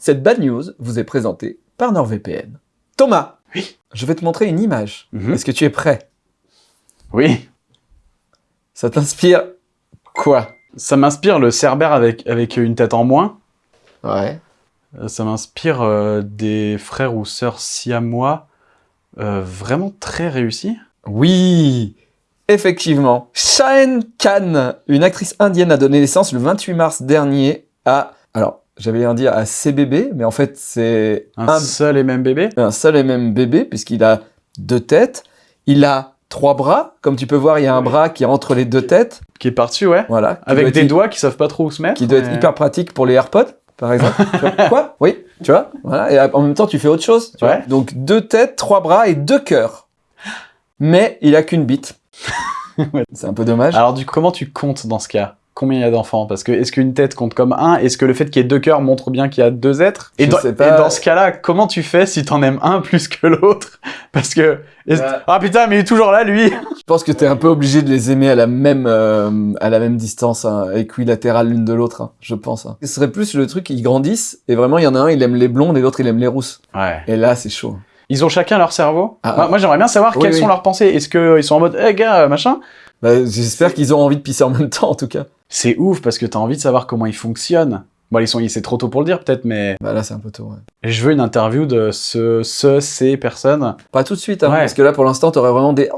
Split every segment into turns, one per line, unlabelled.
Cette bad news vous est présentée par NordVPN. Thomas,
Oui.
je vais te montrer une image.
Mhm.
Est-ce que tu es prêt?
Oui,
Ça t'inspire quoi?
Ça m'inspire le Cerbère avec, avec une tête en moins.
Ouais.
Euh, Ça m'inspire euh, des frères ou sœurs siamois euh, vraiment très réussis.
Oui, effectivement. Shane Khan, une actrice indienne, a donné naissance le 28 mars dernier à... Alors, j'allais bien dire à CBB, mais en fait, c'est
Un
un,
seul et même bébé?
un seul et même bébé, puisqu'il a deux têtes. Il a trois bras. Comme tu peux voir, il y a un bras qui est entre les deux têtes.
Qui est parti, ouais.
Voilà.
Avec des doigts qui savent pas trop où se mettre.
Qui doit être
mais-
hyper pratique pour les AirPods, par exemple. Vois? Quoi? Oui, tu vois? Voilà. Et en même temps, tu fais autre chose. tu vois?
Ouais.
Donc, deux têtes, trois bras et deux cœurs. Mais il a qu'une bite.
Ouais.
C'est un peu dommage.
Alors, du coup, comment tu comptes dans ce cas? Combien il y a d'enfants? Parce que est-ce qu'une tête compte comme un? Est-ce que le fait qu'il y ait deux cœurs montre bien qu'il y a deux êtres? Et
Je
dans,
sais
et
pas.
dans ce cas-là, comment tu fais si t'en aimes un plus que l'autre? Parce que... Ah putain, mais il est toujours là, lui
Je pense que tu es un peu obligé de les aimer à la même, euh, à la même distance, hein, équilatérale l'une de l'autre, hein, je pense. hein. Ce serait plus le truc, ils grandissent, et vraiment, il y en a un, il aime les blondes, et l'autre, il aime les rousses.
Ouais.
Et là, c'est chaud.
Ils ont chacun leur cerveau?
Ah,
moi, moi, j'aimerais bien savoir
Oui,
quelles
oui.
sont leurs pensées. Est-ce qu'ils sont en mode, eh gars, machin?
Bah, J'espère qu'ils ont envie de pisser en même temps, en tout cas.
C'est ouf parce que t'as envie de savoir comment ils fonctionnent. Bon, ils sont, c'est trop tôt pour le dire peut-être, mais
Bah là, c'est un peu tôt, ouais.
je veux une interview de ce, ce, ces personnes.
Pas tout de suite, hein,
Ouais.
parce que là, pour l'instant, t'aurais vraiment des...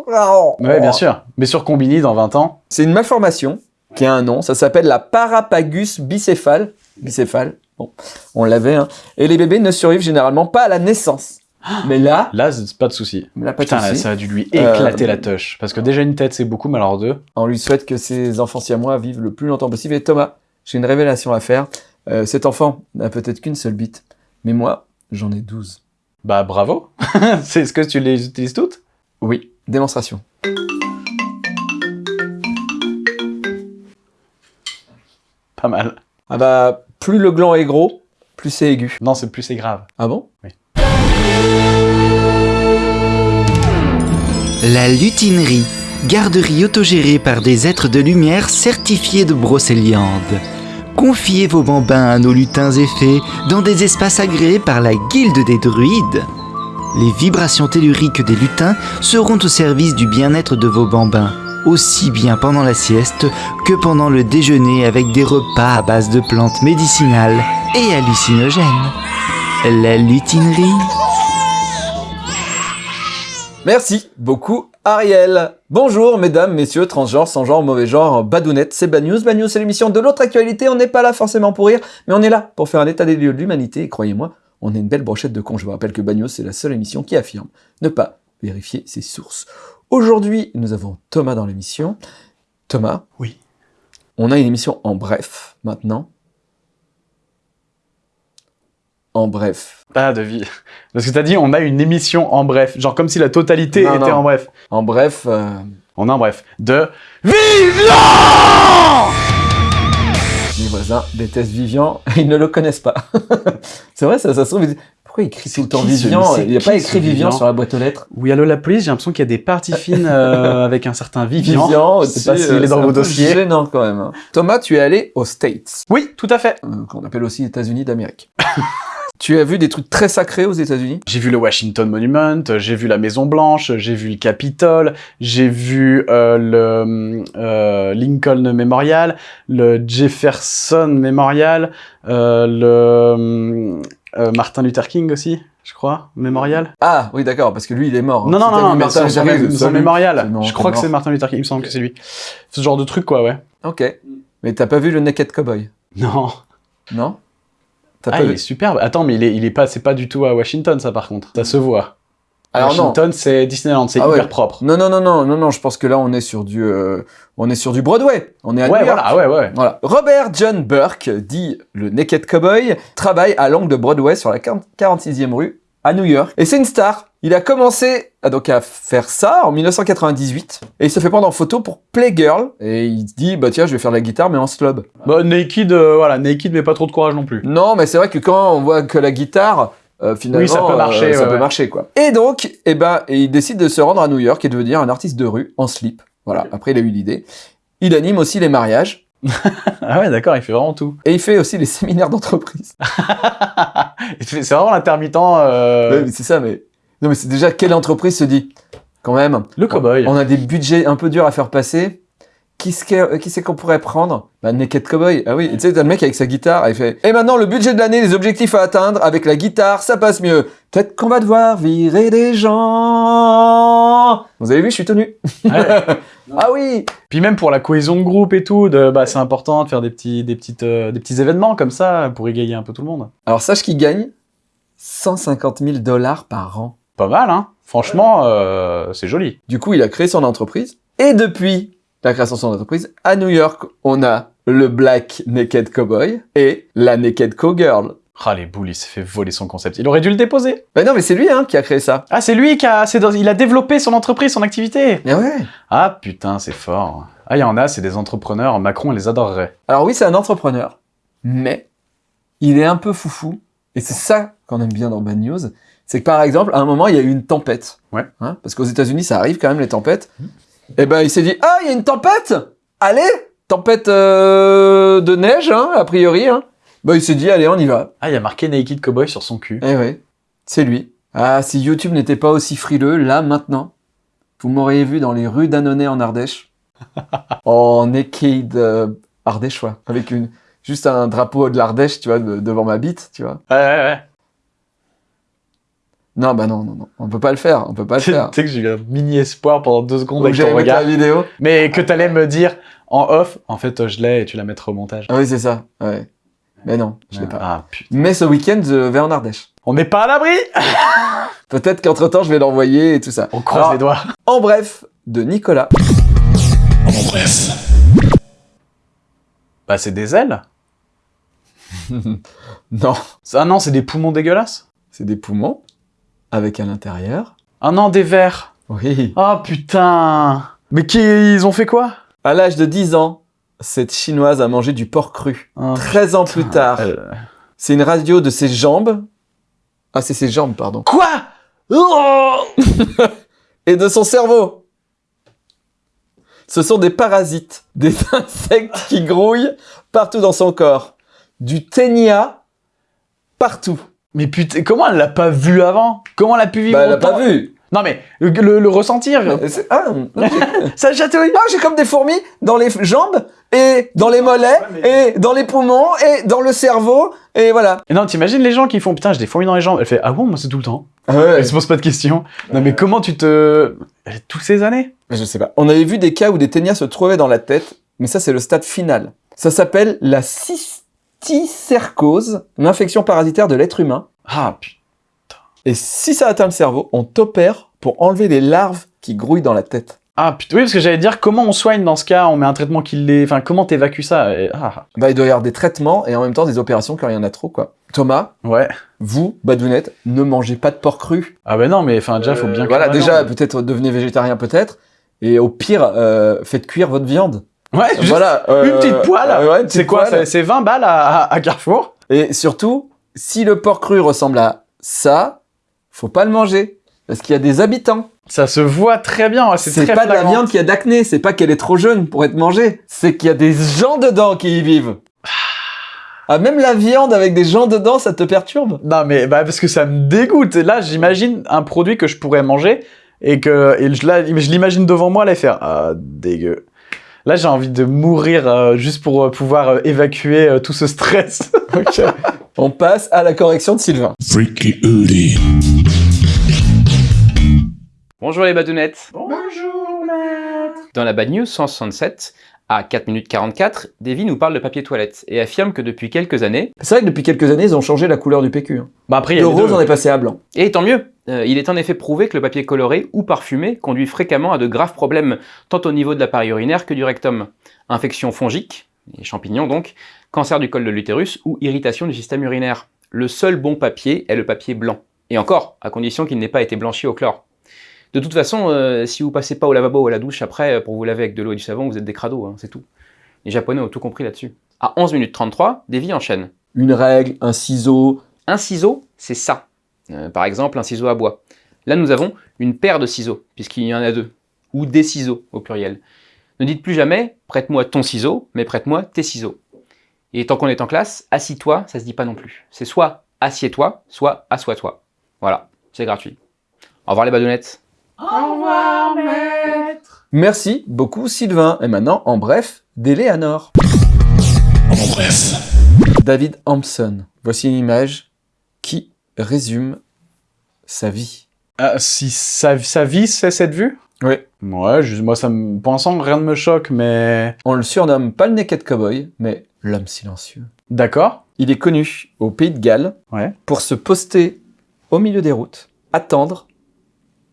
Ouais, bien sûr. Mais sur Combini dans 20 ans.
C'est une malformation qui a un nom, ça s'appelle la parapagus bicéphale. Bicéphale, bon, on l'avait, hein. Et les bébés ne survivent généralement pas à la naissance. Mais là,
Là, c'est pas de souci.
là pas de
Putain, là, ça a dû lui
Euh,
éclater la touche. Parce que déjà une tête, c'est beaucoup, mais alors deux.
On lui souhaite que ses enfants siamois vivent le plus longtemps possible. Et Thomas, j'ai une révélation à faire. Euh, cet enfant n'a peut-être qu'une seule bite, mais moi, j'en ai 12.
Bah bravo. c'est est-ce que tu les utilises toutes?
Oui, démonstration.
Pas mal.
Ah bah, plus le gland est gros, plus c'est aigu.
Non, c'est plus c'est grave.
Ah bon?
La lutinerie, garderie autogérée par des êtres de lumière certifiés de brocéliande. Confiez vos bambins à nos lutins et fées dans des espaces agréés par la guilde des druides. Les vibrations telluriques des lutins seront au service du bien-être de vos bambins, aussi bien pendant la sieste que pendant le déjeuner avec des repas à base de plantes médicinales et hallucinogènes. La lutinerie.
Merci beaucoup, Ariel. Bonjour, mesdames, messieurs, transgenres, sans genre, mauvais genre, badounettes, c'est Bad News. Bad News, c'est l'émission de l'autre actualité. On n'est pas là forcément pour rire, mais on est là pour faire un état des lieux de l'humanité. Et croyez-moi, on est une belle brochette de cons. Je vous rappelle que Bad News, c'est la seule émission qui affirme ne pas vérifier ses sources. Aujourd'hui, nous avons Thomas dans l'émission. Thomas.
Oui.
On a une émission en bref, maintenant. En bref.
Pas de vie. Parce que t'as dit, on a une émission en bref. Genre comme si la totalité
Non,
était
non.
en bref.
En bref, euh,
On a en bref. De Vivant
mes voisins détestent Vivian, ils ne le connaissent pas. c'est vrai, ça, ça se trouve, ils disent, pourquoi il écrit tout le temps Vivian
c'est
Il n'y a pas écrit Vivian
Vivian?
sur la boîte aux lettres.
Oui, allô la police, j'ai l'impression qu'il y a des parties fines euh, avec un certain Vivian.
Vivian,
Je sais pas s'il
euh,
est dans
c'est
vos dossiers.
gênant quand même. hein. Thomas, tu es allé aux States,
Oui, tout à fait.
euh, qu'on appelle aussi États-Unis d'Amérique. tu as vu des trucs très sacrés aux États-Unis?
J'ai vu le Washington Monument, j'ai vu la Maison Blanche, j'ai vu le Capitole, j'ai vu euh, le euh, Lincoln Memorial, le Jefferson Memorial, euh, le euh, Martin Luther King aussi, je crois, Memorial.
Ah, oui, d'accord, parce que lui, il est mort.
Non, non, non,
Martin
son, son,
Luther King,
son mémorial.
Non,
je crois que c'est Martin Luther King, il me semble que c'est lui. Ce genre de truc, quoi, ouais.
Ok. Mais t'as pas vu le Naked Cowboy?
Non.
Non?
Ah,
pas
il est superbe. Attends, mais il est, il est pas, c'est pas du tout à Washington, ça, par contre. Ça se voit.
Alors non.
Washington, c'est Disneyland, c'est
Ah
hyper
ouais.
propre.
Non, non, non, non, non, non, je pense que là, on est sur du, euh, on est sur du Broadway. On est à
Ouais,
New York.
voilà, ouais, ouais.
Voilà. Robert John Burke, dit le Naked Cowboy, travaille à l'angle de Broadway sur la 46e rue à New York. Et c'est une star. Il a commencé à, donc à faire ça en 1998 et il se fait prendre en photo pour Playgirl et il se dit bah tiens je vais faire de la guitare mais en slob.
Bah, naked, euh, voilà, naked, mais pas trop de courage non plus.
Non mais c'est vrai que quand on voit que la guitare euh, finalement
Oui, ça peut marcher,
euh, ça
ouais,
peut
ouais.
marcher quoi. Et donc eh ben et il décide de se rendre à New York et de devenir un artiste de rue en slip. Voilà. Après il a eu l'idée. Il anime aussi les mariages
Ah ouais, d'accord, il fait vraiment tout.
Et il fait aussi les séminaires d'entreprise.
C'est vraiment l'intermittent. euh,
Ouais, mais c'est ça, mais... Non, mais c'est déjà quelle entreprise se dit, quand même,
Le cow-boy.
on a des budgets un peu durs à faire passer. Qui c'est que- qui c'est qu'on pourrait prendre? Bah, Naked Cowboy. Ah oui, tu sais, t'as le mec avec sa guitare, il fait Et maintenant, le budget de l'année, les objectifs à atteindre, avec la guitare, ça passe mieux. Peut-être qu'on va devoir virer des gens. Vous avez vu, je suis tenu.
Ouais.
ah oui
Puis même pour la cohésion de groupe et tout, de, bah, c'est important de faire des petits, des, petites, euh, des petits événements comme ça pour égayer un peu tout le monde.
Alors, sache qu'il gagne 150 000 dollars par an.
Pas mal, hein Franchement, euh, c'est joli.
Du coup, il a créé son entreprise. Et depuis la création de son entreprise, à New York, on a le Black Naked Cowboy et la Naked Cowgirl.
Ah, les boules, il s'est fait voler son concept. Il aurait dû le déposer.
Ben non, mais c'est lui hein, qui a créé ça.
Ah, c'est lui qui a, dans- il a développé son entreprise, son activité.
Ah ouais
Ah, putain, c'est fort. Ah, il y en a, c'est des entrepreneurs. Macron les adorerait.
Alors oui, c'est un entrepreneur, mais il est un peu foufou. Et c'est ça qu'on aime bien dans Bad News. C'est que par exemple, à un moment, il y a eu une tempête.
Ouais.
Hein, parce qu'aux États-Unis, ça arrive quand même les tempêtes. Et ben, il s'est dit ah, il y a une tempête. Allez, tempête euh, de neige, hein, a priori. Hein. Ben, il s'est dit allez, on y va.
Ah, il y a marqué Naked Cowboy sur son cul.
Eh ouais, c'est lui. Ah, si YouTube n'était pas aussi frileux, là, maintenant, vous m'auriez vu dans les rues d'Annonay en Ardèche, en naked euh, ardéchois, avec une, juste un drapeau de l'Ardèche, tu vois, de- devant ma bite, tu vois.
Ouais, ouais, ouais.
Non, bah non, non, non, on peut pas le faire, on peut pas le
Tu
faire.
sais que j'ai eu un mini espoir pendant deux secondes
Donc
avec ton
mettre la
regard.
vidéo.
Mais que t'allais me dire en off, en fait, je l'ai et tu la mettras au montage.
Ah oui, c'est ça, ouais. Mais non, je l'ai pas.
Ah, putain.
Mais ce week-end, je vais en Ardèche.
On n'est pas à l'abri
Peut-être qu'entre-temps, je vais l'envoyer et tout ça.
On croise
Alors,
les doigts.
En bref, de Nicolas.
Bah, c'est des ailes
Non,
Ah non, c'est des poumons dégueulasses?
C'est des poumons, avec à l'intérieur.
Ah non, des vers
Oui.
Ah putain Mais qui, ils ont fait quoi?
À l'âge de 10 ans, cette chinoise a mangé du porc cru.
Ah,
13 ans plus tard,
euh,
c'est une radio de ses jambes. Ah, c'est ses jambes, pardon.
Quoi? Oh
Et de son cerveau. Ce sont des parasites, des insectes qui grouillent partout dans son corps. Du ténia partout.
Mais putain, comment elle l'a pas vu avant? Comment elle a pu vivre
Bah, elle a
autant
pas vu.
Non mais, le, le- le ressentir
c'est- Ah, non, j'ai-
Ça chatouille
ah, j'ai comme des fourmis dans les jambes, et dans les mollets, et dans les poumons, et dans le cerveau, et voilà.
Et non, t'imagines les gens qui font putain, j'ai des fourmis dans les jambes. Elle fait ah bon, moi c'est tout le temps.
Ah ouais,
Elle se pose pas de questions. Non mais comment tu te. Toutes ces années
Je sais pas. On avait vu des cas où des ténias se trouvaient dans la tête, mais ça c'est le stade final. Ça s'appelle la cysticercose, une infection parasitaire de l'être humain.
Ah putain.
Et si ça atteint le cerveau, on t'opère pour enlever les larves qui grouillent dans la tête.
Ah putain, oui, parce que j'allais dire comment on soigne dans ce cas, on met un traitement qui l'est. Enfin, comment t'évacues ça Et- Ah,
Bah, il doit y avoir des traitements et en même temps des opérations quand il y en a trop, quoi. Thomas,
ouais.
vous, Badounette, ne mangez pas de porc cru.
Ah bah non, mais enfin, déjà, faut
Euh,
bien.
Voilà,
cuire la
déjà, peut-être devenez végétarien, peut-être. Et au pire, euh, faites cuire votre viande.
Ouais, juste
voilà.
une
euh,
petite poêle.
euh, ouais, une
c'est quoi c'est- C'est 20 balles à, à- à Carrefour
Et surtout, si le porc cru ressemble à ça, faut pas le manger. Parce qu'il y a des habitants.
Ça se voit très bien. C'est
pas de la viande qui a d'acné, c'est pas qu'elle est trop jeune pour être mangée. C'est qu'il y a des gens dedans qui y vivent. Ah, même la viande avec des gens dedans, ça te perturbe?
Non, mais bah, parce que ça me dégoûte. Et là, j'imagine un produit que je pourrais manger et que et je, l'imagine devant moi, là, et faire Ah, dégueu. Là, j'ai envie de mourir euh, juste pour euh, pouvoir euh, évacuer euh, tout ce stress.
Ok. On passe à la correction de Sylvain.
Freaky.
Bonjour les badounettes.
Bonjour, maître.
Dans la Bad News 167, à 4 minutes 44, Davy nous parle de papier toilette et affirme que depuis quelques années,
C'est vrai que depuis quelques années, ils ont changé la couleur du PQ. hein.
Bah, après, il y
Le
a les
rose,
deux.
on est passé à blanc.
et tant mieux, euh, il est en effet prouvé que le papier coloré ou parfumé conduit fréquemment à de graves problèmes, tant au niveau de l'appareil urinaire que du rectum. Infection fongique, les champignons donc, cancer du col de l'utérus ou irritation du système urinaire. Le seul bon papier est le papier blanc. Et encore, à condition qu'il n'ait pas été blanchi au chlore. De toute façon, euh, si vous passez pas au lavabo ou à la douche après euh, pour vous laver avec de l'eau et du savon, vous êtes des crados, hein, c'est tout. Les Japonais ont tout compris là-dessus. À 11 minutes 33, Davy enchaîne.
Une règle, un ciseau.
Un ciseau, c'est ça. Euh, par exemple, un ciseau à bois. Là, nous avons une paire de ciseaux, puisqu'il y en a deux. Ou des ciseaux, au pluriel. Ne dites plus jamais prête-moi ton ciseau, mais prête-moi tes ciseaux. Et tant qu'on est en classe, assis-toi, ça se dit pas non plus. C'est soit assieds-toi, soit assois-toi. Voilà, c'est gratuit. Au revoir les badounettes.
Merci beaucoup Sylvain. Et maintenant, en bref, d'Eleanor.
En bref.
David Hampson. Voici une image qui résume sa vie.
Ah, si sa, sa vie, c'est cette vue?
Oui.
Ouais, moi, ça me, pour l'instant, rien ne me choque, mais...
On le surnomme pas le Naked Cowboy, mais l'homme silencieux.
D'accord.
Il est connu au Pays de Galles
Ouais.
pour se poster au milieu des routes, attendre,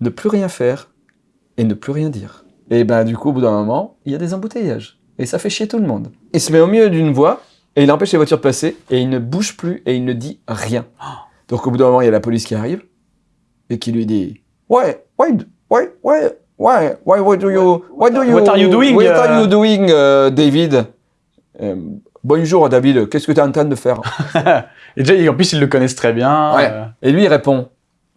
ne plus rien faire et ne plus rien dire. Et ben du coup, au bout d'un moment, il y a des embouteillages. Et ça fait chier tout le monde. Il se met au milieu d'une voie et il empêche les voitures de passer et il ne bouge plus et il ne dit rien. Donc au bout d'un moment, il y a la police qui arrive et qui lui dit Why, why, why, why, why, why, why do you, why do you,
What are you doing,
what are
euh?
you doing, euh, David? Euh, Bonjour David, qu'est-ce que tu es en train de faire?
Et déjà, en plus, ils le connaissent très bien.
Ouais.
euh,
Et lui il répond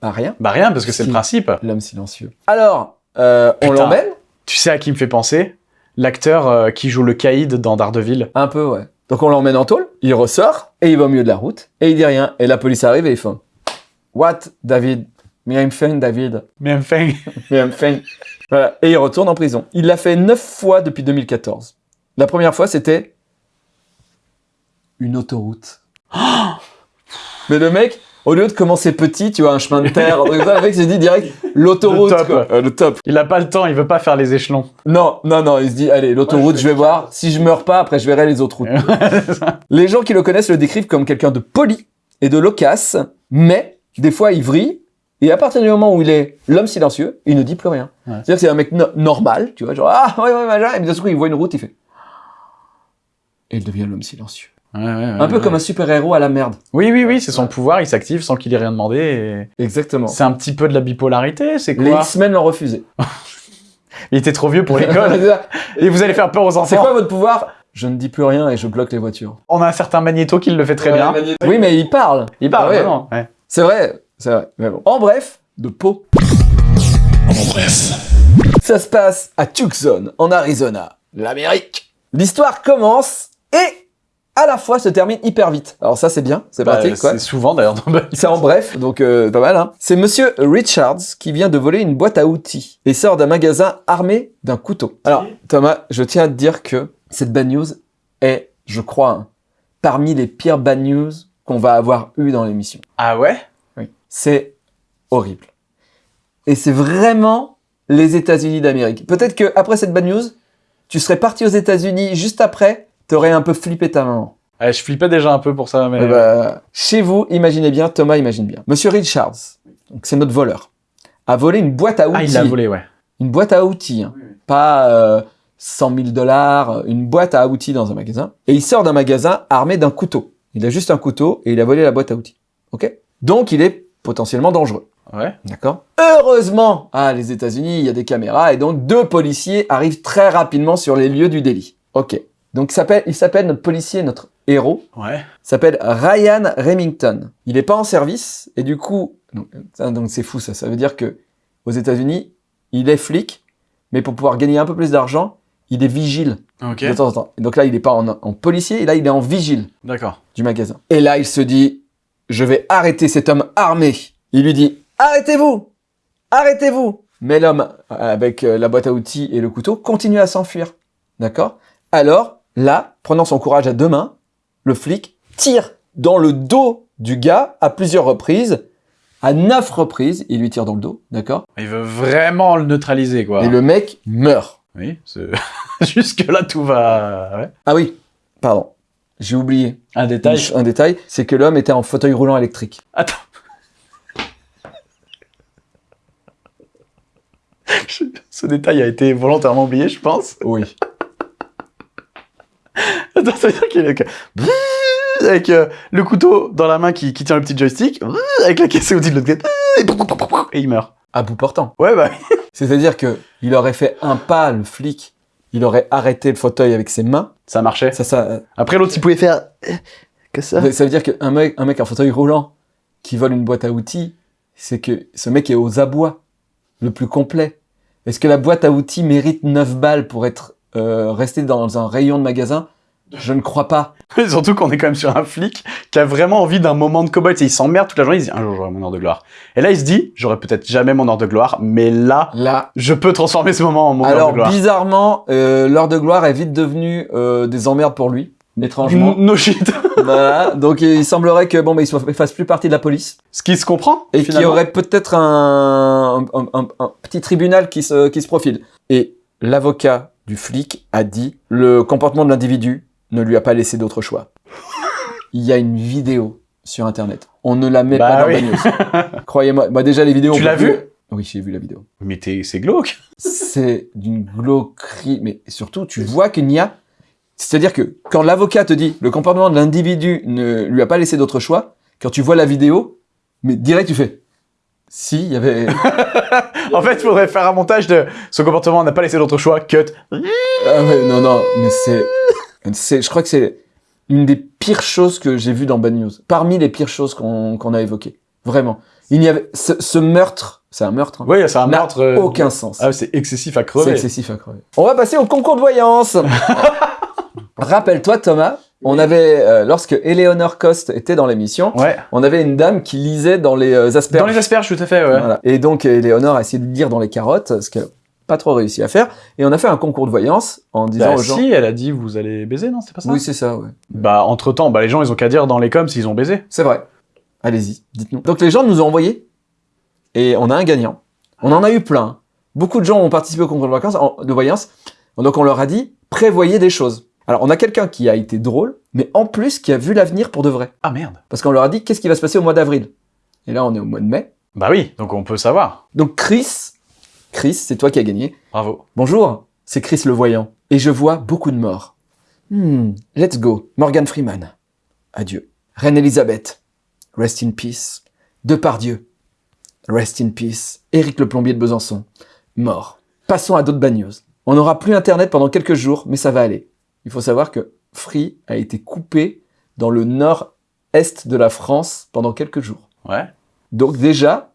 Bah rien.
Bah rien, parce que c'est le principe.
L'homme silencieux. Alors, euh, on l'emmène
Tu sais à qui me fait penser? L'acteur euh, qui joue le caïd dans Daredevil.
Un peu, ouais. Donc on l'emmène en tôle, il ressort, et il va au milieu de la route, et il dit rien. Et la police arrive et ils font What, David? Fine, David. I'm fine. Voilà. Et il retourne en prison. Il l'a fait neuf fois depuis 2014. La première fois, c'était une autoroute. Mais le mec, au lieu de commencer petit, tu vois, un chemin de terre, un truc comme ça, le mec s'est dit direct l'autoroute,
Le top,
quoi. Euh, le top.
Il a pas le temps, il veut pas faire les échelons.
Non, non, non, il se dit, allez, l'autoroute, je vais voir. Si je meurs pas, après, je verrai les autres routes. les gens qui le connaissent le décrivent comme quelqu'un de poli et de loquace, mais des fois, il vrille. Et à partir du moment où il est l'homme silencieux, il ne dit plus rien.
Ouais.
C'est-à-dire que c'est un mec no- normal, tu vois, genre, ah, ouais, ouais, machin, et d'un coup, il voit une route, il fait. Et il devient l'homme silencieux.
Ouais, ouais, ouais,
un peu comme un super-héros à la merde.
Oui, oui, oui, c'est son pouvoir, il s'active sans qu'il ait rien demandé. et-
Exactement.
C'est un petit peu de la bipolarité, c'est
Les
quoi
X-Men l'ont refusé.
Il était trop vieux pour l'école.
C'est
et vous allez faire peur aux
C'est
enfants.
quoi votre pouvoir? Je ne dis plus rien et je bloque les voitures.
On a un certain Magneto qui le fait très bien.
Oui, mais il parle.
Il parle,
Ah ouais.
vraiment, ouais.
C'est vrai, c'est vrai. Mais bon. En bref, de peau.
En bref.
Ça se passe à Tucson, en Arizona, l'Amérique. L'histoire commence et à la fois se termine hyper vite. Alors ça c'est bien, c'est
Bah,
pratique quoi.
c'est souvent d'ailleurs dans.
C'est en bref, donc euh, pas mal. Hein. C'est Monsieur Richards qui vient de voler une boîte à outils et sort d'un magasin armé d'un couteau. Alors Thomas, je tiens à te dire que cette bad news est, je crois, hein, parmi les pires bad news qu'on va avoir eu dans l'émission.
Ah ouais?
Oui. C'est horrible. Et c'est vraiment les États-Unis d'Amérique. Peut-être que après cette bad news, tu serais parti aux États-Unis juste après, t'aurais un peu flippé ta maman.
Ouais, Je flippais déjà un peu pour ça, mais...
Eh ben, chez vous, imaginez bien, Thomas imagine bien. Monsieur Richards, c'est notre voleur, a volé une boîte à outils.
ah, il l'a volé, ouais.
Une boîte à outils, hein. pas euh, 100 000 dollars, une boîte à outils dans un magasin. Et il sort d'un magasin armé d'un couteau. Il a juste un couteau et il a volé la boîte à outils. Ok? Donc il est potentiellement dangereux.
Ouais.
D'accord? Heureusement, ah, les États-Unis, il y a des caméras et donc deux policiers arrivent très rapidement sur les lieux du délit. Ok. Donc il s'appelle, il notre policier, notre héros,
Ouais.
s'appelle Ryan Remington. Il n'est pas en service et du coup, donc c'est fou ça. Ça veut dire que aux États-Unis, il est flic, mais pour pouvoir gagner un peu plus d'argent, il est vigile
Ok.
de temps en temps. Donc là, il n'est pas en, en policier, et là, il est en vigile
D'accord.
du magasin. Et là, il se dit, je vais arrêter cet homme armé. Il lui dit, arrêtez-vous, arrêtez-vous. Mais l'homme, avec euh, la boîte à outils et le couteau, continue à s'enfuir. D'accord? Alors, là, prenant son courage à deux mains, le flic tire dans le dos du gars à plusieurs reprises. À neuf reprises, il lui tire dans le dos, d'accord?
Il veut vraiment le neutraliser, quoi.
Et le mec meurt.
Oui. Jusque-là, tout va... Ouais.
Ah oui, pardon, j'ai oublié
Un détail.
un détail, c'est que l'homme était en fauteuil roulant électrique.
Attends. Ce détail a été volontairement oublié, je pense.
Oui.
Attends, ça veut dire qu'il est avec euh, le couteau dans la main qui, qui tient le petit joystick, avec la caisse outil de l'autre côté, et il meurt.
À bout portant.
Ouais, bah.
C'est-à-dire que il aurait fait un pas, le flic, il aurait arrêté le fauteuil avec ses mains.
Ça marchait.
Ça, ça,
Après, l'autre, il pouvait faire... euh, Que ça
ça veut dire qu'un mec, un mec en fauteuil roulant qui vole une boîte à outils, c'est que ce mec est aux abois, le plus complet. Est-ce que la boîte à outils mérite 9 balles pour être euh, rester dans un rayon de magasin Je ne crois pas.
Surtout qu'on est quand même sur un flic qui a vraiment envie d'un moment de cowboy. Il s'emmerde toute la journée, il se dit un jour j'aurai mon heure de gloire. Et là il se dit j'aurai peut-être jamais mon heure de gloire, mais là
Là,
je peux transformer ce moment en mon heure
alors
de gloire.
bizarrement, euh, l'heure de gloire est vite devenue euh, des emmerdes pour lui, étrangement.
No shit.
voilà, donc il semblerait que bon, bah, il fasse plus partie de la police
Ce qui se comprend.
et qu'il y aurait peut-être un, un- un- un petit tribunal qui se, qui se profile. Et l'avocat du flic a dit le comportement de l'individu ne lui a pas laissé d'autre choix. Il y a une vidéo sur internet. On ne la met
Bah
pas dans
oui.
la news. Croyez-moi, bah déjà les vidéos.
Tu
on
l'as vu?
Oui, j'ai vu la vidéo.
Mais c'est glauque.
C'est d'une glauquerie, mais surtout tu vois qu'il n'y a. C'est-à-dire que quand l'avocat te dit le comportement de l'individu ne lui a pas laissé d'autre choix, quand tu vois la vidéo, mais direct tu fais. Si, il y avait.
En fait, il faudrait faire un montage de ce comportement n'a pas laissé d'autre choix. Cut.
Ah ouais, non, non, mais c'est. c'est je crois que c'est une des pires choses que j'ai vues dans Bad News. Parmi les pires choses qu'on a évoquées. Vraiment. Il n'y avait. Ce, ce meurtre, c'est un meurtre, hein,
Oui, c'est un meurtre. euh,
aucun sens.
Ah, c'est excessif à
C'est
crever.
excessif à crever. On va passer au concours de voyance. Rappelle-toi, Thomas, on avait, euh, lorsque Eleanor Cost était dans l'émission,
Ouais.
on avait une dame qui lisait dans les euh, asperges.
Dans les asperges, tout à fait, ouais.
Voilà. Et donc, Eleanor a essayé de lire dans les carottes, ce qu'elle n'a pas trop réussi à faire. Et on a fait un concours de voyance en disant
Bah,
aux gens.
si, elle a dit vous allez baiser, non C'est pas ça
Oui, c'est ça, ouais.
Bah, entre temps, bah, les gens, ils ont qu'à dire dans les coms s'ils ont baisé.
C'est vrai. Allez-y, dites-nous. Donc, les gens nous ont envoyé. Et on a un gagnant. On en a eu plein. Beaucoup de gens ont participé au concours de, vacances, en- de voyance. Donc, on leur a dit, prévoyez des choses. Alors, on a quelqu'un qui a été drôle, mais en plus qui a vu l'avenir pour de vrai.
Ah merde.
Parce qu'on leur a dit, qu'est-ce qui va se passer au mois d'avril? Et là, on est au mois de mai.
Bah oui, donc on peut savoir.
Donc, Chris, Chris, c'est toi qui as gagné.
Bravo.
Bonjour, c'est Chris le voyant. Et je vois beaucoup de morts. Hmm, let's go. Morgan Freeman. Adieu. Reine Elisabeth. Rest in peace. Depardieu. Rest in peace. Éric le plombier de Besançon. Mort. Passons à d'autres bad news. On n'aura plus internet pendant quelques jours, mais ça va aller. Il faut savoir que Free a été coupé dans le nord-est de la France pendant quelques jours.
Ouais.
Donc déjà,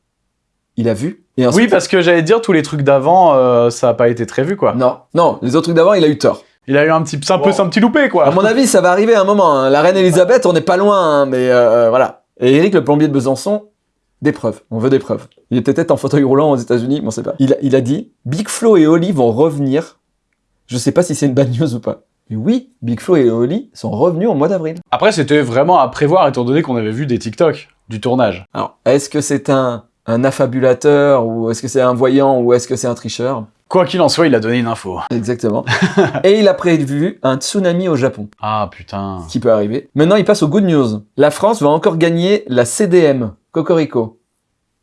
il a vu. Et ensuite,
Oui, parce que j'allais dire, tous les trucs d'avant, euh, ça a pas été très vu, quoi.
Non, non, les autres trucs d'avant, il a eu tort.
Il a eu un petit, c'est un peu, un petit loupé,
À
quoi.
mon avis, ça va arriver à un moment. hein. La reine Elisabeth, on n'est pas loin, hein, mais euh, voilà. Et Eric, le plombier de Besançon, des preuves. On veut des preuves. Il était peut-être en fauteuil roulant aux États-Unis, mais on sait pas. Il a, il a dit Big Flo et Oli vont revenir. Je sais pas si c'est une bad news ou pas. Mais oui, Big Flo et Oli sont revenus au mois d'avril.
Après, c'était vraiment à prévoir, étant donné qu'on avait vu des TikTok du tournage.
Alors, est-ce que c'est un, un affabulateur ou est-ce que c'est un voyant ou est-ce que c'est un tricheur?
Quoi qu'il en soit, il a donné une info.
Exactement. et il a prévu un tsunami au Japon.
Ah, putain.
ce qui peut arriver. Maintenant, il passe aux good news. La France va encore gagner la CDM, Cocorico.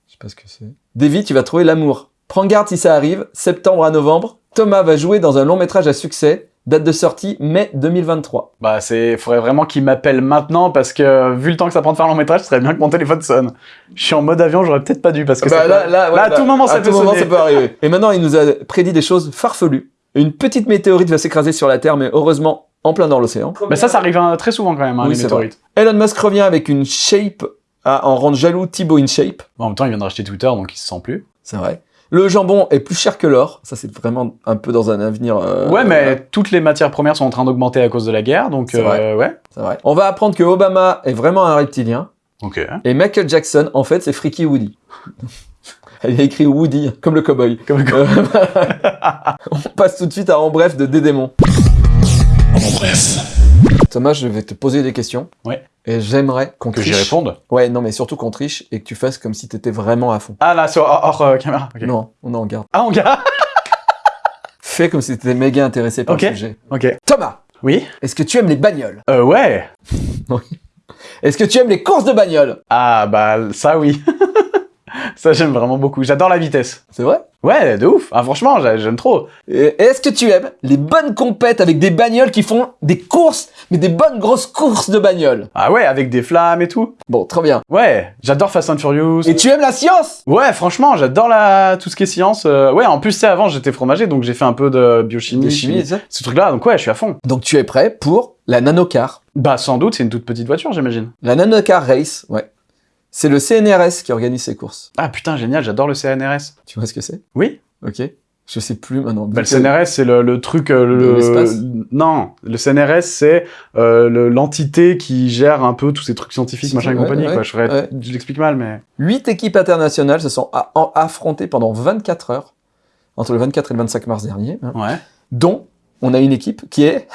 Je sais pas ce que c'est. Davy, tu vas trouver l'amour. Prends garde si ça arrive, septembre à novembre. Thomas va jouer dans un long métrage à succès, date de sortie mai 2023.
Bah, c'est, faudrait vraiment qu'il m'appelle maintenant, parce que, vu le temps que ça prend de faire un long métrage, ce serait bien que mon téléphone sonne. Je suis en mode avion, j'aurais peut-être pas dû, parce que
Bah,
ça
là,
peut-
là, ouais,
là, à
bah,
tout moment, ça
à
peut
tout moment, ça peut arriver. Et maintenant, il nous a prédit des choses farfelues. Une petite météorite va s'écraser sur la Terre, mais heureusement, en plein dans l'océan.
Mais ça, ça arrive hein, très souvent quand même, hein,
Oui,
les météorites.
Elon Musk revient avec une shape à en rendre jaloux Thibaut InShape.
En même temps, il vient de racheter Twitter, donc il se sent plus.
C'est vrai. Le jambon est plus cher que l'or. Ça, c'est vraiment un peu dans un avenir. euh,
ouais, mais toutes les matières premières sont en train d'augmenter à cause de la guerre, donc
C'est
euh,
vrai.
ouais.
c'est vrai. On va apprendre que Obama est vraiment un reptilien.
Ok.
Et Michael Jackson, en fait, c'est Freaky Woody. Il a écrit Woody, comme le cowboy.
Comme
Euh, On passe tout de suite à En bref de Dédémon.
En bref.
Thomas, je vais te poser des questions.
Ouais.
Et j'aimerais qu'on
que j'y
triche.
réponde.
Ouais, non, mais surtout qu'on triche et que tu fasses comme si t'étais vraiment à fond.
Ah là, sur hors, hors, euh, caméra. ok.
Non, on en garde.
Ah, on gars
Fais comme si t'étais méga intéressé par
Ok.
le sujet.
Ok.
Thomas,
Oui
est-ce que tu aimes les bagnoles?
Euh, ouais.
Est-ce que tu aimes les courses de bagnoles?
Ah, bah, ça, oui. ça, j'aime vraiment beaucoup. J'adore la vitesse.
C'est vrai?
Ouais, de ouf. Ah, franchement, j'a- j'aime trop.
Est-ce que tu aimes les bonnes compètes avec des bagnoles qui font des courses, mais des bonnes grosses courses de bagnoles?
Ah ouais, avec des flammes et tout.
Bon, très bien.
Ouais, j'adore Fast and Furious.
Et tu aimes la science?
Ouais, franchement, j'adore la... tout ce qui est science. euh, Ouais, en plus, sais, avant, j'étais fromager, donc j'ai fait un peu de biochimie.
De chimie, sais.
Ce truc-là, donc ouais, je suis à fond.
Donc tu es prêt pour la nanocar?
Bah, sans doute, c'est une toute petite voiture, j'imagine.
La nanocar race, ouais. C'est le CNRS qui organise ces courses.
Ah putain, génial, j'adore le CNRS.
Tu vois ce que c'est?
Oui
Ok. Je sais plus maintenant.
Bah, le CNRS, c'est le, le truc. euh, le, non, le CNRS, c'est euh, le- l'entité qui gère un peu tous ces trucs scientifiques, machin et
ouais,
compagnie.
ouais,
quoi. Je, ferais-
ouais.
je l'explique mal, mais.
Huit équipes internationales se sont affrontées pendant 24 heures, entre le 24 et le 25 mars dernier, hein,
Ouais.
dont on a une équipe qui est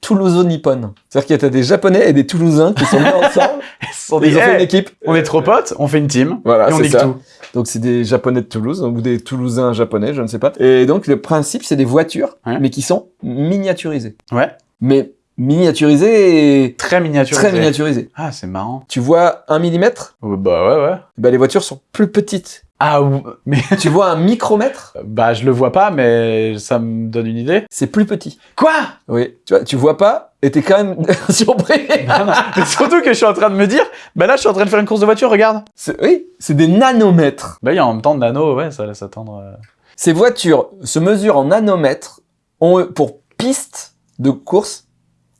Toulouso-Nippon. C'est-à-dire qu'il y a des Japonais et des Toulousains qui sont mis ensemble.
Ils
ont fait une équipe.
on est trop potes, on fait une team.
Voilà,
et on nique
ça.
tout.
Donc c'est des Japonais de Toulouse ou des Toulousains japonais, je ne sais pas. Et donc le principe, c'est des voitures,
Ouais.
mais qui sont miniaturisées.
Ouais.
Mais miniaturisées et
Très miniaturisé.
très miniaturisées.
Ah, c'est marrant.
Tu vois un millimètre?
Oh, Bah ouais, ouais.
bah, Les voitures sont plus petites.
Ah, mais
tu vois un micromètre?
Bah je le vois pas, mais ça me donne une idée.
C'est plus petit.
Quoi?
Oui, tu vois, tu vois pas et t'es quand même surpris.
Non, Mais surtout que je suis en train de me dire, bah là je suis en train de faire une course de voiture, regarde.
Oui, c'est des nanomètres.
Bah il y a en même temps de nano, ouais, ça laisse attendre. euh.
Ces voitures se mesurent en nanomètres, ont pour piste de course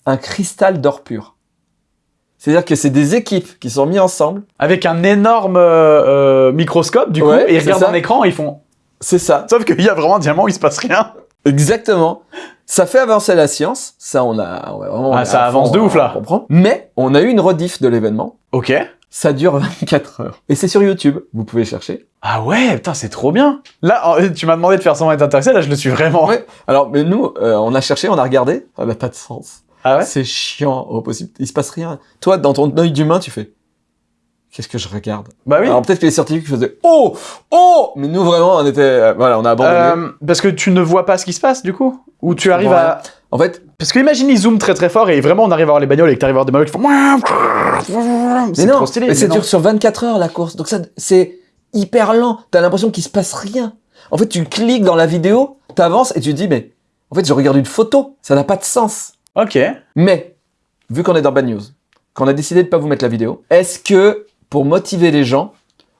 un cristal d'or pur. C'est-à-dire que c'est des équipes qui sont mises ensemble.
Avec un énorme euh, euh, microscope, du coup,
Ouais,
et ils regardent
ça.
un écran, ils font.
C'est ça.
Sauf qu'il y a vraiment un diamant, il se passe rien.
Exactement. Ça fait avancer la science. Ça, on a. on a vraiment-
Ah,
on
ça avance de
on-
ouf, là.
on comprend. Mais on a eu une rediff de l'événement.
Ok.
Ça dure 24 heures. Et c'est sur YouTube. Vous pouvez chercher.
Ah ouais, putain, c'est trop bien. Là, tu m'as demandé de faire semblant d'être intéressé, là je le suis vraiment.
Ouais. Alors, mais nous, euh, on a cherché, on a regardé. Ça n'a pas de sens.
Ah ouais?
C'est chiant au possible. Il se passe rien. Toi, dans ton œil d'humain, tu fais. Qu'est-ce que je regarde?
Bah oui.
Alors peut-être que les scientifiques faisaient oh oh, mais nous vraiment on était euh, voilà on a abandonné.
Euh, parce que tu ne vois pas ce qui se passe, du coup? Ou tu arrives à...
En fait,
Parce que imagine, ils zooment très très fort et vraiment on arrive à voir les bagnoles et que t'arrives à voir des bagnoles qui font...
mais
C'est
non,
trop stylé.
mais ça
non.
dure sur 24 heures la course, donc ça c'est hyper lent. T'as l'impression qu'il se passe rien. En fait, tu cliques dans la vidéo, t'avances et tu te dis mais en fait je regarde une photo, ça n'a pas de sens.
Ok.
Mais vu qu'on est dans Bad News, qu'on a décidé de pas vous mettre la vidéo, est-ce que pour motiver les gens,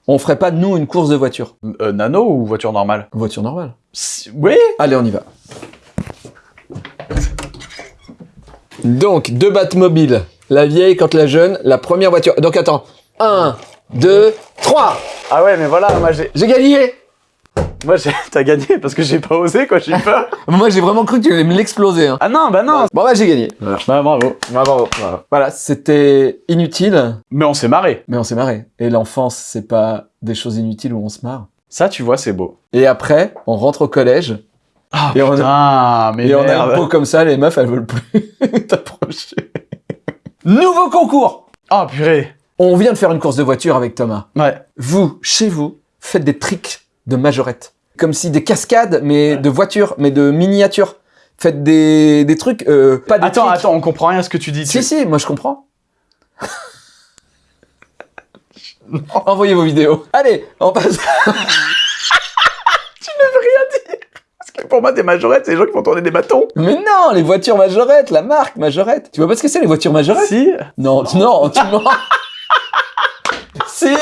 on ferait pas nous une course de voiture,
Euh, nano ou voiture normale?
Voiture normale
Si- Oui
Allez, on y va. Donc, deux Batmobiles. La vieille contre la jeune, la première voiture. Donc, attends. 1, 2, 3
Ah ouais, mais voilà, moi j'ai...
J'ai gagné
Moi. T'as gagné parce que j'ai pas osé, quoi, j'ai eu peur.
Moi, j'ai vraiment cru que tu allais me l'exploser. Hein.
ah non, bah non
Bon, bah, j'ai gagné. Voilà,
Bah bravo.
bravo. Voilà, c'était inutile,
Mais on s'est marré.
mais on s'est marré. Et l'enfance, c'est pas des choses inutiles où on se marre.
Ça, tu vois, c'est beau.
Et après, on rentre au collège,
Ah
Et on a-
mais
et on a une peau comme ça, les meufs, elles veulent plus t'approcher. Nouveau concours
Oh purée.
On vient de faire une course de voiture avec Thomas.
Ouais.
vous, chez vous, faites des tricks de majorette. Comme si des cascades, mais de voitures, mais de miniatures. Faites des, des trucs, euh, pas des
Attends, attends, on comprend rien à ce que tu dis.
Si,
tu-
si, moi je comprends. Envoyez vos vidéos. Allez, on passe.
Parce que pour moi, des majorettes, c'est les gens qui font tourner des bâtons.
Mais non, les voitures majorettes, la marque majorette. Tu vois pas ce que c'est les voitures majorettes?
Si.
Non, non, tu mens. si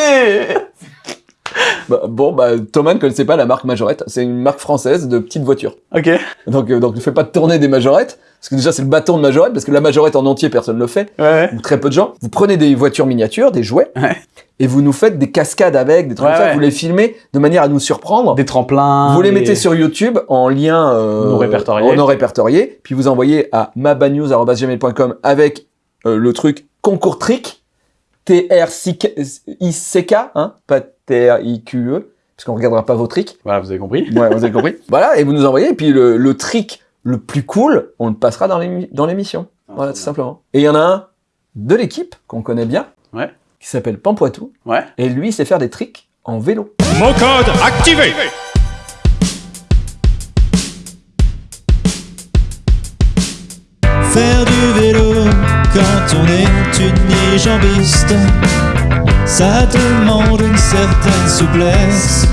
Bah, Bon, bah, Thomas ne connaissait pas la marque majorette. C'est une marque française de petites voitures.
Ok.
Donc, euh, donc ne fais pas tourner des majorettes, parce que déjà c'est le bâton de majorette, parce que la majorette en entier personne ne le fait,
Ouais.
ou très peu de gens. Vous prenez des voitures miniatures, des jouets,
Ouais.
et vous nous faites des cascades avec, des trucs
Ouais,
comme ça, vous les filmez de manière à nous surprendre.
Des tremplins.
vous les mettez sur YouTube en lien euh,
Non répertorié.
non répertorié, puis vous envoyez à mabanews.gmail.com avec euh, le truc concours trick, T-R-I-C-K, hein, pas T-R-I-Q-E, parce qu'on regardera pas vos tricks.
Voilà, vous avez compris.
Ouais, vous avez compris. voilà, et vous nous envoyez, et puis le, le trick le plus cool, on le passera dans l'émi- dans l'émission. Voilà, tout simplement. Et il y en a un de l'équipe qu'on connaît bien,
Ouais.
qui s'appelle Pampoitou,
Ouais.
et lui, il sait faire des tricks en vélo.
Mon code activé
Faire du vélo quand on est une jambiste, ça demande une certaine souplesse.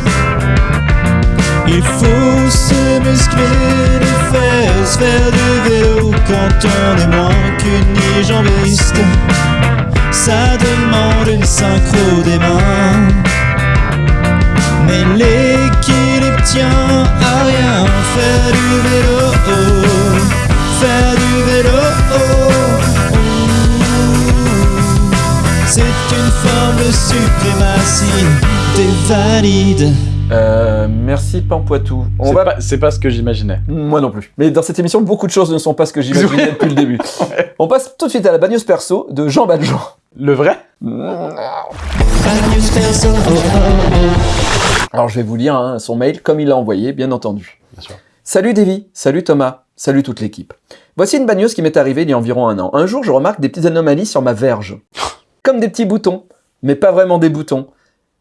Il faut se muscler les fesses, faire du vélo quand on est moins qu'une jambiste. Ça demande une synchro des mains. Mais l'équilibre
Euh, merci Pampoitou. On
C'est
va...
pas, c'est pas ce que j'imaginais.
Moi non plus. Mais dans cette émission, beaucoup de choses ne sont pas ce que j'imaginais depuis le début. On passe tout de suite à la bagneuse perso de Jean Valjean.
Le vrai?
Alors je vais vous lire hein, son mail comme il l'a envoyé, bien entendu.
Bien sûr.
Salut Davy, salut Thomas, salut toute l'équipe. Voici une bagneuse qui m'est arrivée il y a environ un an. Un jour, je remarque des petites anomalies sur ma verge. Comme des petits boutons, mais pas vraiment des boutons.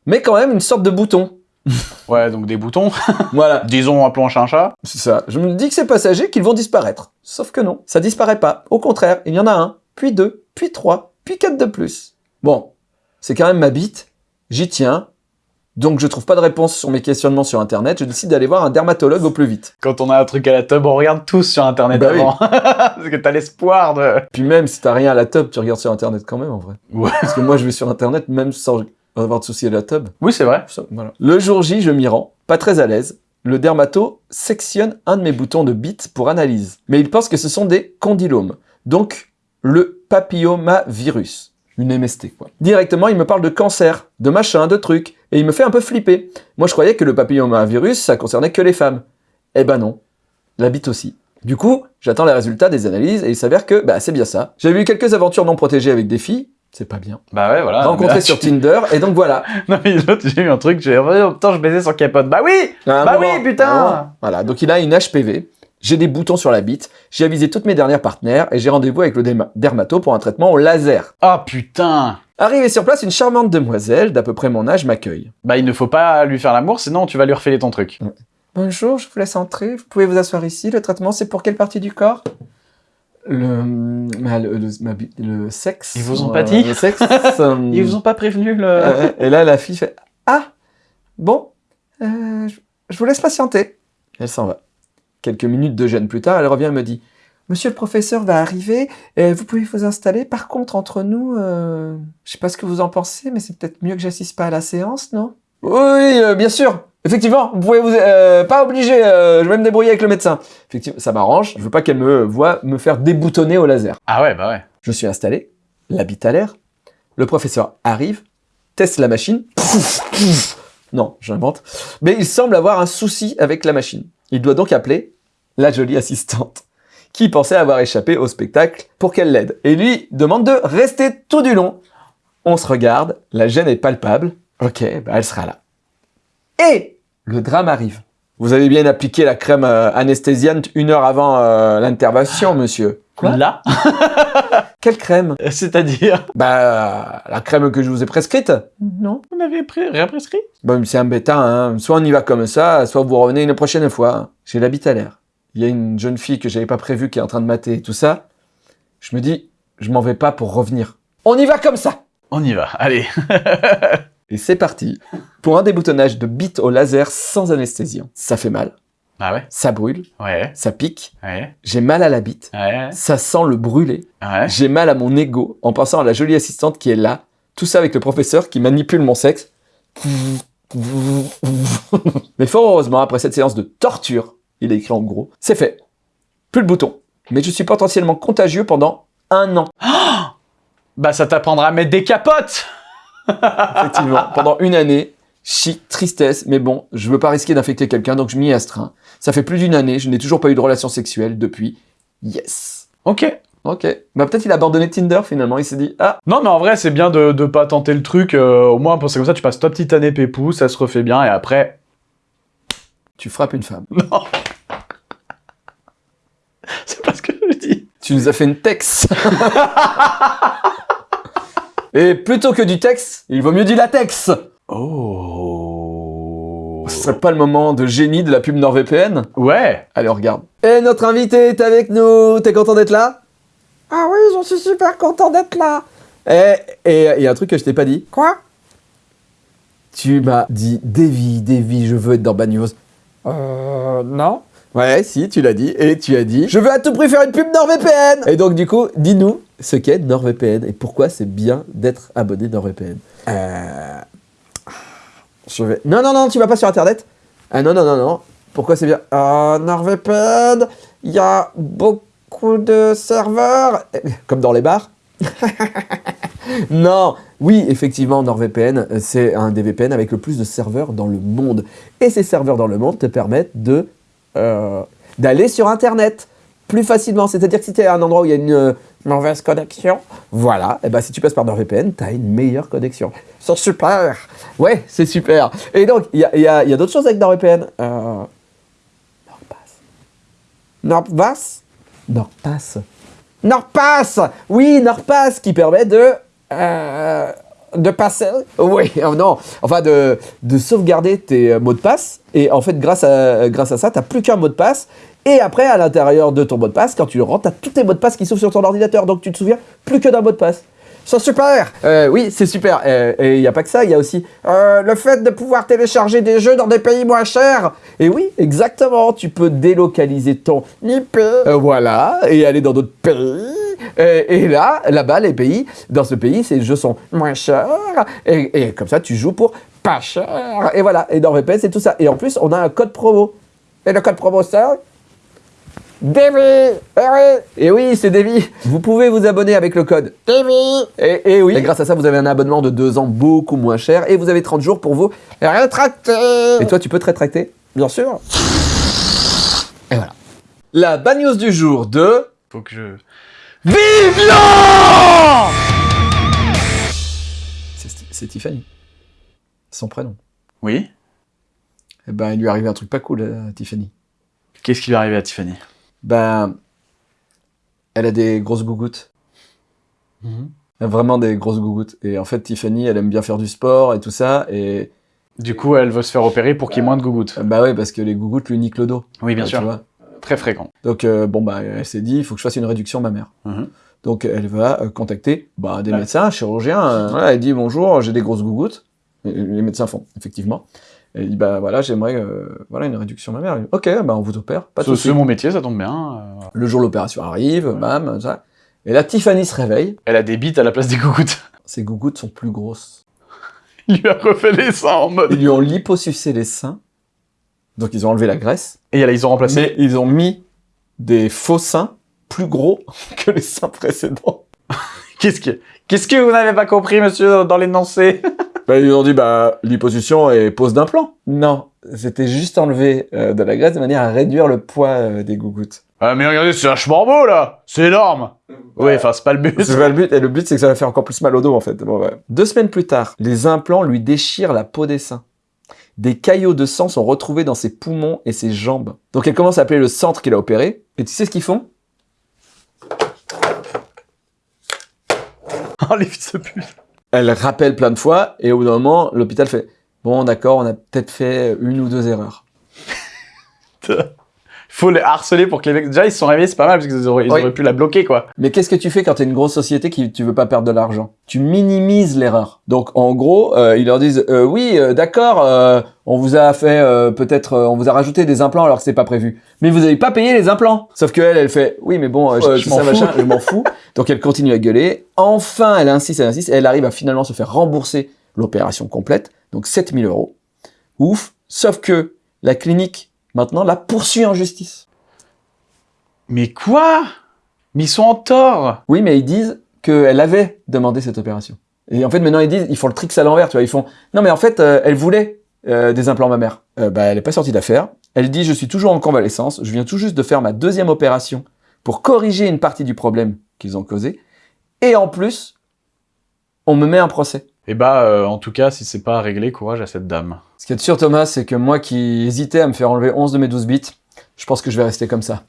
Mais quand même une sorte de bouton.
Ouais, donc des boutons.
Voilà,
Disons, un chat un chat.
c'est ça. Je me dis que c'est passager, qu'ils vont disparaître. Sauf que non, ça disparaît pas. Au contraire, il y en a un, puis deux, puis trois, puis quatre de plus. Bon, c'est quand même ma bite, j'y tiens. Donc je trouve pas de réponse sur mes questionnements sur internet, je décide d'aller voir un dermatologue au plus vite.
Quand on a un truc à la tub, on regarde tous sur internet
Bah oui.
avant. Parce que t'as l'espoir de.
Puis même si t'as rien à la tub, tu regardes sur internet quand même en vrai.
Ouais.
Parce que moi je vais sur internet même sans avoir de soucis à la tub.
Oui, c'est vrai.
Ça, voilà. Le jour J, je m'y rends, pas très à l'aise. Le dermato sectionne un de mes boutons de bite pour analyse. Mais il pense que ce sont des condylomes. Donc, le papillomavirus. Une MST, quoi. Directement, il me parle de cancer, de machin, de trucs. Et il me fait un peu flipper. Moi, je croyais que le papillomavirus, ça concernait que les femmes. Eh ben non. La bite aussi. Du coup, j'attends les résultats des analyses et il s'avère que, bah, c'est bien ça. J'ai eu quelques aventures non protégées avec des filles. C'est pas bien.
Bah ouais, voilà.
Rencontré
là,
sur
tu-
Tinder. Et donc voilà.
Non, mais l'autre, j'ai eu un truc, j'ai oh, putain, je baisais sans capote. Bah oui Bah
moment-
oui, putain.
Voilà, donc il a une HPV, j'ai des boutons sur la bite, j'ai avisé toutes mes dernières partenaires et j'ai rendez-vous avec le derma- dermato pour un traitement au laser.
Ah putain
Arrivé sur place, une charmante demoiselle d'à peu près mon âge m'accueille.
Bah il ne faut pas lui faire l'amour, sinon tu vas lui refiler ton truc.
Bonjour, je vous laisse entrer, vous pouvez vous asseoir ici, le traitement c'est pour quelle partie du corps? Le, le, le- ma bi- le sexe.
Ils vous ont
euh,
pas dit
Le sexe. euh,
Ils vous ont pas prévenu le...
euh, et là, la fille fait Ah, bon, euh, je, je vous laisse patienter. Elle s'en va. Quelques minutes de gêne plus tard, elle revient et me dit Monsieur le professeur va arriver, et vous pouvez vous installer. Par contre, entre nous, euh, je sais pas ce que vous en pensez, mais c'est peut-être mieux que j'assiste pas à la séance, non? Oui, euh, bien sûr. Effectivement, vous pouvez vous euh, pas obligé. euh, je vais me débrouiller avec le médecin. Effectivement, ça m'arrange. Je veux pas qu'elle me voie me faire déboutonner au laser.
Ah ouais, bah ouais.
Je suis installé, la bite à l'air. Le professeur arrive, teste la machine. Pouf, pouf. Non, j'invente. Mais il semble avoir un souci avec la machine. Il doit donc appeler la jolie assistante, qui pensait avoir échappé au spectacle pour qu'elle l'aide. Et lui demande de rester tout du long. On se regarde, la gêne est palpable. Ok, bah elle sera là. Et le drame arrive. Vous avez bien appliqué la crème euh, anesthésiante une heure avant euh, l'intervention, monsieur. Quoi?
Là?
Quelle crème?
C'est-à-dire?
Bah, la crème que je vous ai prescrite Non.
On avait pris, rien prescrit?
Bon, c'est embêtant, hein. Soit on y va comme ça, soit vous revenez une prochaine fois. J'ai la bite à l'air. Il y a une jeune fille que j'avais pas prévue qui est en train de mater et tout ça. Je me dis, je m'en vais pas pour revenir. On y va comme ça
On y va, allez.
Et c'est parti. Pour un déboutonnage de bite au laser sans anesthésiant. Ça fait mal,
Ah ouais?
Ça brûle,
Ouais,
ça pique,
ouais,
j'ai mal à la bite,
ouais,
ça sent le brûler,
ouais.
j'ai mal à mon ego en pensant à la jolie assistante qui est là, tout ça avec le professeur qui manipule mon sexe. Mais fort heureusement, après cette séance de torture, il est écrit en gros, c'est fait. Plus le bouton. Mais je suis potentiellement contagieux pendant un an.
Bah ça t'apprendra à mettre des capotes
Effectivement, pendant une année, chic, tristesse, mais bon, je veux pas risquer d'infecter quelqu'un, donc je m'y astreins. Ça fait plus d'une année, je n'ai toujours pas eu de relation sexuelle depuis. Yes.
Ok.
Ok. Bah peut-être il a abandonné Tinder finalement, il s'est dit, ah,
Non mais en vrai c'est bien de, de pas tenter le truc, euh, au moins que comme ça tu passes ta petite année pépou, ça se refait bien et après...
tu frappes une femme.
Non C'est pas ce que je dis.
Tu nous as fait une texte. Et plutôt que du texte, il vaut mieux du latex.
Oh...
Ce serait pas le moment de génie de la pub NordVPN?
Ouais
Allez, on regarde. Et notre invité est avec nous. T'es content d'être là? Ah oui, j'en suis super content d'être là. Et il y a un truc que je t'ai pas dit. Quoi? Tu m'as dit Davy, Davy, je veux être dans Bad News. Euh, non. Ouais, si, tu l'as dit. Et tu as dit Je veux à tout prix faire une pub NordVPN Et donc, du coup, dis-nous ce qu'est NordVPN et pourquoi c'est bien d'être abonné NordVPN. Euh. Non, non, non, tu vas pas sur internet Ah non, non, non, non. Pourquoi c'est bien? Ah, NordVPN, il y a beaucoup de serveurs. Comme dans les bars. Non, oui, effectivement, NordVPN, euh, c'est un des VPN avec le plus de serveurs dans le monde. Et ces serveurs dans le monde te permettent de euh, d'aller sur Internet plus facilement. C'est-à-dire que si tu es à un endroit où il y a une euh, mauvaise connexion, voilà, et ben si tu passes par NordVPN, tu as une meilleure connexion. C'est super Ouais, c'est super Et donc, il y a, il y a- il y a d'autres choses avec NordVPN. Euh, NordPass. NordPass? NordPass NordPass Oui, NordPass qui permet de... euh, de passer Oui, oh non, enfin de, de sauvegarder tes euh, mots de passe. Et en fait, grâce à, grâce à ça, tu n'as plus qu'un mot de passe. Et après, à l'intérieur de ton mot de passe, quand tu le rentres, tu as tous tes mots de passe qui s'ouvrent sur ton ordinateur. Donc tu te souviens plus que d'un mot de passe. C'est super Euh, Oui, c'est super. Euh, et il n'y a pas que ça, il y a aussi euh, le fait de pouvoir télécharger des jeux dans des pays moins chers. Et oui, exactement, tu peux délocaliser ton IP. Voilà, et aller dans d'autres pays. Et, là, là-bas, les pays, dans ce pays, ces jeux sont moins chers. Et, et comme ça, tu joues pour pas cher. Et voilà, et dans VPN, c'est tout ça. Et en plus, on a un code promo. Et le code promo, c'est... Davy Eh oui Et oui, c'est Davy. Vous pouvez vous abonner avec le code. Davy. Et, et oui, et grâce à ça, vous avez un abonnement de 2 ans beaucoup moins cher et vous avez 30 jours pour vous rétracter. Et toi, tu peux te rétracter. Bien sûr. Et voilà. La bad news du jour de...
Faut que je...
C'est Sti- c'est Tiffany. Son prénom.
Oui.
Eh ben, il lui est arrivé un truc pas cool à Tiffany.
Qu'est-ce qui lui est arrivé à Tiffany?
Ben, elle a des grosses gougouttes. Elle a Vraiment des grosses gougouttes. Et en fait, Tiffany, elle aime bien faire du sport et tout ça. Et
Du coup, elle veut se faire opérer pour qu'il y ait moins de gougouttes.
bah ouais, parce que les gougouttes lui niquent le dos.
Oui, bien
Ouais,
sûr.
vois.
Très fréquent.
Donc, euh, bon, bah, elle s'est dit, il faut que je fasse une réduction mammaire.
Mhm.
Donc, elle va euh, contacter bah, des
Ouais.
médecins, un chirurgien. euh, voilà, elle dit bonjour, j'ai des grosses gougouttes. Et les médecins font, effectivement. Elle dit, bah voilà, j'aimerais euh, voilà, une réduction mammaire. Elle dit, ok, bah, on vous opère. Pas de
C'est mon métier, ça tombe bien. euh.
Le jour l'opération arrive, bam, ça. Et là, Tiffany se réveille.
Elle a des bites à la place des gougouttes.
Ses gougouttes sont plus grosses.
Il lui a refait les seins en mode...
Ils lui ont liposucé les seins. Donc, ils ont enlevé la graisse.
Et là, ils ont remplacé...
Mais ils ont mis des faux seins plus gros que les seins précédents.
Qu'est-ce que... Qu'est-ce que vous n'avez pas compris, monsieur, dans l'énoncé?
Bah, ils ont dit, bah, liposuction et pose d'implant. Non, c'était juste enlever euh, de la graisse de manière à réduire le poids euh, des gougouttes.
Ah, mais regardez, c'est vachement beau, là C'est énorme Oui, enfin, c'est pas le but.
C'est pas le but, et le but c'est que ça va faire encore plus mal au dos en fait. Bon, ouais. Deux semaines plus tard, les implants lui déchirent la peau des seins. Des caillots de sang sont retrouvés dans ses poumons et ses jambes. Donc elle commence à appeler le centre qui l'a opéré, et tu sais ce qu'ils font?
Les fils de pute
Elle rappelle plein de fois, et au bout d'un moment, l'hôpital fait Bon, d'accord, on a peut-être fait une ou deux erreurs.
Faut les harceler pour que les mecs... Déjà, ils se sont réveillés, c'est pas mal, parce qu'ils auraient, ils
Oui.
auraient pu la bloquer, quoi.
Mais qu'est-ce que tu fais quand tu es une grosse société qui tu veux pas perdre de l'argent? Tu minimises l'erreur. Donc en gros, euh, ils leur disent euh, oui, euh, d'accord, euh, on vous a fait euh, peut-être, euh, on vous a rajouté des implants alors que c'est pas prévu. Mais vous avez pas payé les implants. Sauf que elle, elle fait oui, mais bon, euh, je,
je m'en
machin,
fous.
je m'en fous. Donc elle continue à gueuler. Enfin, elle insiste, elle insiste, et elle arrive à finalement se faire rembourser l'opération complète, donc 7000 euros. Ouf. Sauf que la clinique maintenant la poursuit en justice.
Mais quoi? Mais ils sont en tort
Oui, mais ils disent qu'elle avait demandé cette opération. Et en fait, maintenant, ils disent, ils font le tricks à l'envers, tu vois. Ils font, non, mais en fait, euh, elle voulait euh, des implants mammaires. Euh, bah, elle n'est pas sortie d'affaire. Elle dit, je suis toujours en convalescence. Je viens tout juste de faire ma deuxième opération pour corriger une partie du problème qu'ils ont causé. Et en plus, on me met un procès.
Et bah, euh, en tout cas, si c'est pas réglé, courage à cette dame.
Ce qui est sûr, Thomas, c'est que moi qui hésitais à me faire enlever 11 de mes 12 bits, je pense que je vais rester comme ça.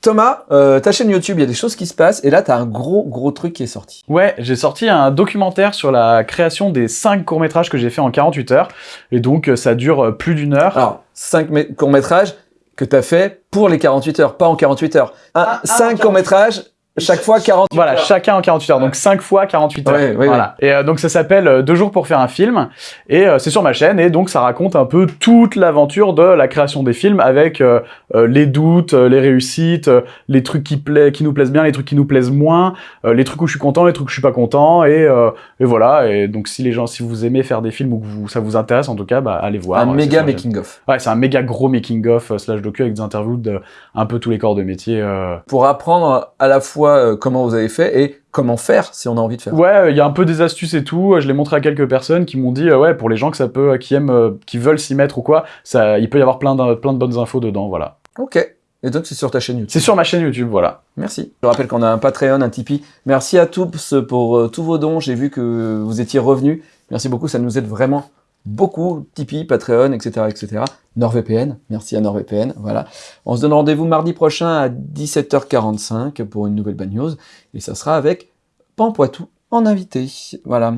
Thomas, euh, ta chaîne YouTube, il y a des choses qui se passent, et là, t'as un gros, gros truc qui est sorti.
Ouais, j'ai sorti un documentaire sur la création des 5 courts-métrages que j'ai fait en 48 heures. Et donc, euh, ça dure plus d'une heure.
Alors, 5 courts-métrages que t'as fait pour les 48 heures, pas en 48 heures.
Ah,
5 courts-métrages, chaque fois 48
Voilà,
heures.
chacun en 48 heures, donc 5 fois 48 heures.
Ouais, ouais,
voilà. Et euh, donc ça s'appelle euh, Deux jours pour faire un film, et euh, c'est sur ma chaîne, et donc ça raconte un peu toute l'aventure de la création des films, avec euh, euh, les doutes, euh, les réussites, euh, les trucs qui, pla- qui nous plaisent bien, les trucs qui nous plaisent moins, euh, les trucs où je suis content, les trucs où je suis pas content, et, euh, et voilà. Et donc si les gens, si vous aimez faire des films ou que vous, ça vous intéresse, en tout cas, bah, allez voir.
Un méga making-of.
Ouais, c'est un méga gros making-of slash docu avec des interviews de un peu tous les corps de métier. euh,
Pour apprendre à la fois fois euh, comment vous avez fait et comment faire si on a envie de faire.
Ouais, il y a un peu des astuces et tout. Je l'ai montré à quelques personnes qui m'ont dit, euh, ouais, pour les gens que ça peut, qui aiment, euh, qui veulent s'y mettre ou quoi, ça, il peut y avoir plein de, plein de bonnes infos dedans, voilà.
Ok. Et donc c'est sur ta chaîne YouTube.
C'est sur ma chaîne YouTube, voilà.
Merci. Je rappelle qu'on a un Patreon, un Tipeee. Merci à tous pour euh, tous vos dons. J'ai vu que vous étiez revenus. Merci beaucoup, ça nous aide vraiment beaucoup. Tipeee, Patreon, etc., etc. NordVPN, merci à NordVPN. Voilà. On se donne rendez-vous mardi prochain à 17h45 pour une nouvelle Bad News. Et ça sera avec Pampoitou en invité. Voilà.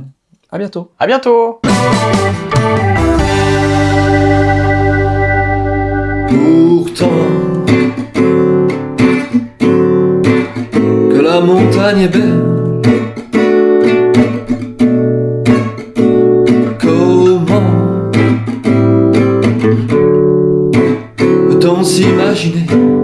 À bientôt.
À bientôt!
Pourtant, que la montagne est belle s'imaginer.